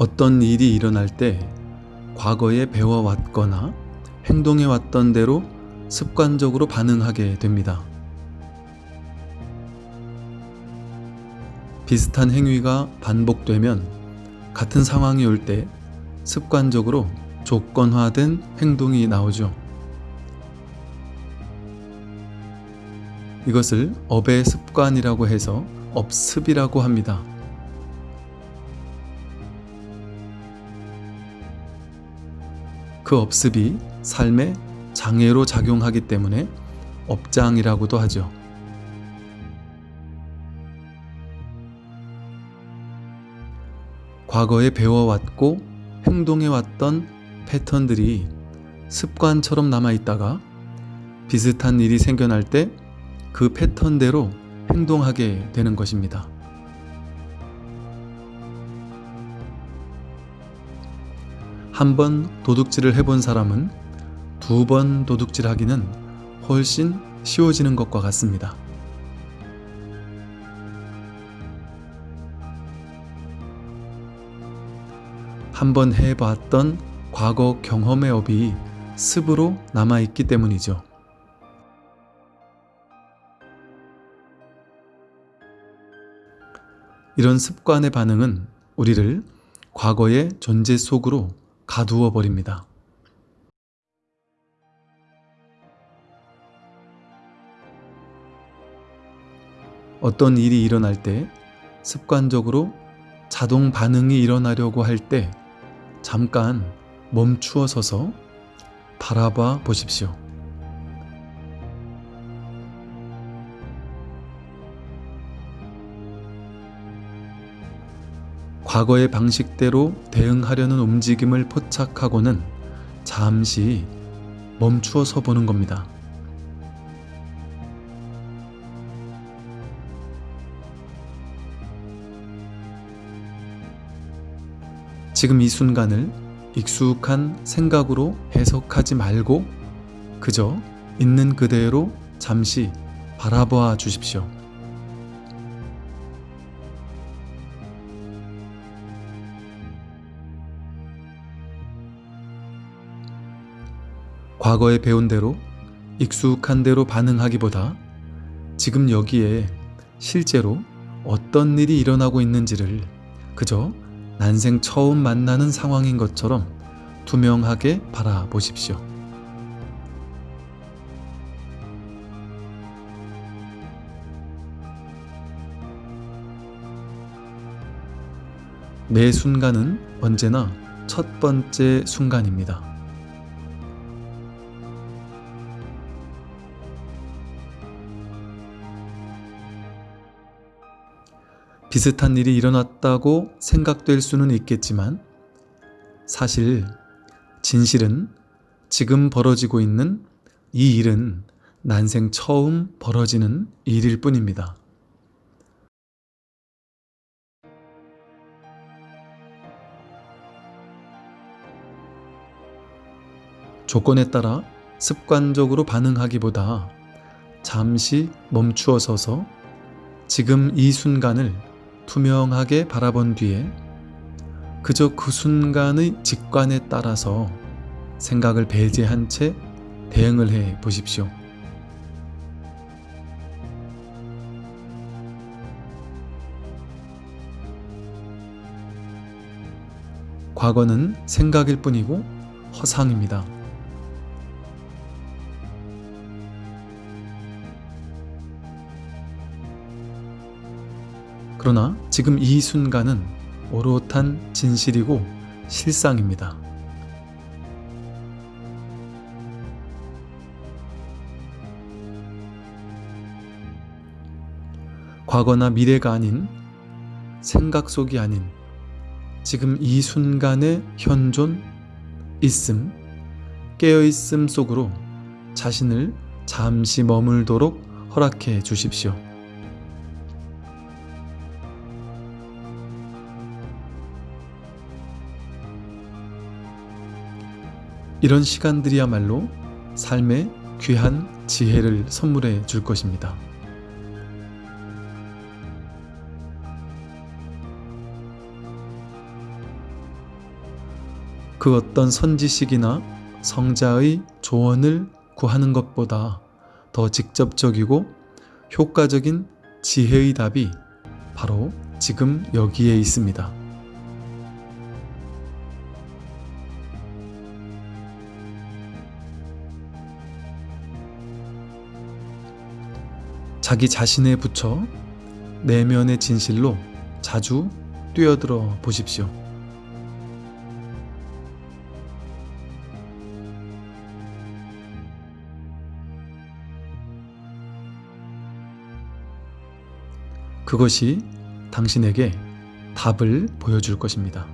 어떤 일이 일어날 때 과거에 배워왔거나 행동해왔던 대로 습관적으로 반응하게 됩니다. 비슷한 행위가 반복되면 같은 상황이 올 때 습관적으로 조건화된 행동이 나오죠. 이것을 업의 습관이라고 해서 업습이라고 합니다. 그 업습이 삶에 장애로 작용하기 때문에 업장이라고도 하죠. 과거에 배워왔고 행동해왔던 패턴들이 습관처럼 남아있다가 비슷한 일이 생겨날 때 그 패턴대로 행동하게 되는 것입니다. 한 번 도둑질을 해본 사람은 두 번 도둑질 하기는 훨씬 쉬워지는 것과 같습니다. 한 번 해봤던 과거 경험의 업이 습으로 남아있기 때문이죠. 이런 습관의 반응은 우리를 과거의 존재 속으로 가두어 버립니다. 어떤 일이 일어날 때 습관적으로 자동 반응이 일어나려고 할 때 잠깐 멈추어 서서 바라봐 보십시오. 과거의 방식대로 대응하려는 움직임을 포착하고는 잠시 멈추어 서 보는 겁니다. 지금 이 순간을 익숙한 생각으로 해석하지 말고 그저 있는 그대로 잠시 바라봐 주십시오. 과거에 배운 대로 익숙한 대로 반응하기보다 지금 여기에 실제로 어떤 일이 일어나고 있는지를 그저 난생 처음 만나는 상황인 것처럼 투명하게 바라보십시오. 매 순간은 언제나 첫 번째 순간입니다. 비슷한 일이 일어났다고 생각될 수는 있겠지만 사실 진실은 지금 벌어지고 있는 이 일은 난생 처음 벌어지는 일일 뿐입니다. 조건에 따라 습관적으로 반응하기보다 잠시 멈추어 서서 지금 이 순간을 투명하게 바라본 뒤에 그저 그 순간의 직관에 따라서 생각을 배제한 채 대응을 해 보십시오. 과거는 생각일 뿐이고 허상입니다. 그러나 지금 이 순간은 오롯한 진실이고 실상입니다. 과거나 미래가 아닌 생각 속이 아닌 지금 이 순간의 현존, 있음, 깨어있음 속으로 자신을 잠시 머물도록 허락해 주십시오. 이런 시간들이야말로 삶의 귀한 지혜를 선물해 줄 것입니다. 그 어떤 선지식이나 성자의 조언을 구하는 것보다 더 직접적이고 효과적인 지혜의 답이 바로 지금 여기에 있습니다. 자기 자신에 붙여 내면의 진실로 자주 뛰어들어 보십시오. 그것이 당신에게 답을 보여줄 것입니다.